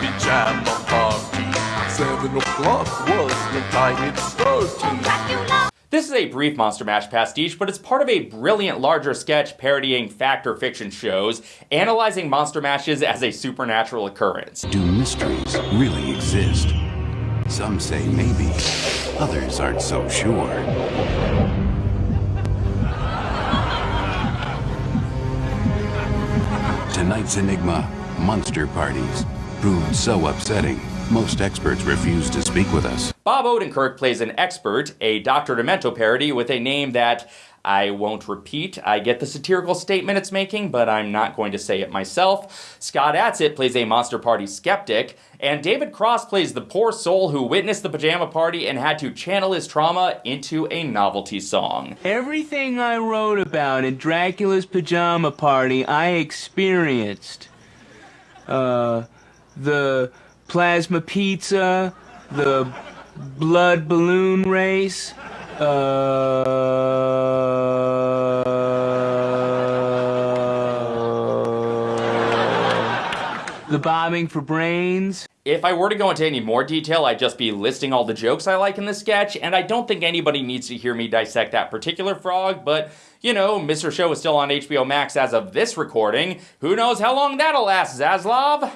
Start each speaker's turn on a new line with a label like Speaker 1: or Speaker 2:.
Speaker 1: Pajama party. Seven o'clock was the time it started. This is a brief Monster Mash pastiche, but it's part of a brilliant larger sketch parodying fact or fiction shows, analyzing Monster Mashes as a supernatural occurrence.
Speaker 2: Do mysteries really exist? Some say maybe, others aren't so sure. Tonight's enigma monster parties, proved so upsetting, most experts refuse to speak with us.
Speaker 1: Bob Odenkirk plays an expert, a Dr. Demento parody with a name that I won't repeat. I get the satirical statement it's making, but I'm not going to say it myself. Scott Adsit plays a Monster Party skeptic, and David Cross plays the poor soul who witnessed the pajama party and had to channel his trauma into a novelty song.
Speaker 3: Everything I wrote about in Dracula's pajama party, I experienced. Uh, the plasma pizza, the blood balloon race, uh, the bombing for brains.
Speaker 1: If I were to go into any more detail, I'd just be listing all the jokes I like in the sketch, and I don't think anybody needs to hear me dissect that particular frog, but, you know, Mr. Show is still on HBO Max as of this recording. Who knows how long that'll last, Zaslav?